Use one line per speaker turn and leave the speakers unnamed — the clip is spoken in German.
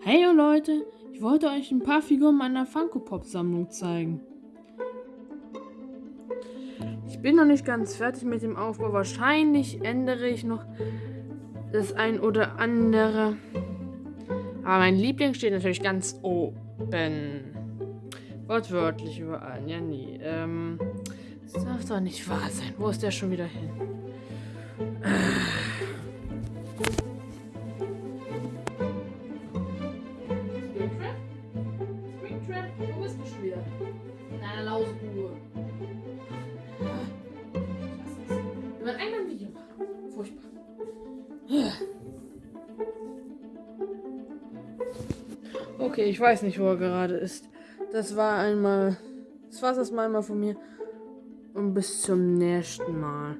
Hey Leute, ich wollte euch ein paar Figuren meiner Funko Pop Sammlung zeigen. Ich bin noch nicht ganz fertig mit dem Aufbau. Wahrscheinlich ändere ich noch das ein oder andere. Aber mein Liebling steht natürlich ganz oben. Wortwörtlich überall. Ja, nie. Ähm, das darf doch nicht wahr sein. Wo ist der schon wieder hin? Springtrap? Springtrap? Wo bist du schon wieder? In einer Lausbude. Ich. Wir wollen einmal ein Video. Furchtbar. Okay, ich weiß nicht, wo er gerade ist. Das war einmal. Das war das mal einmal von mir. Und bis zum nächsten Mal.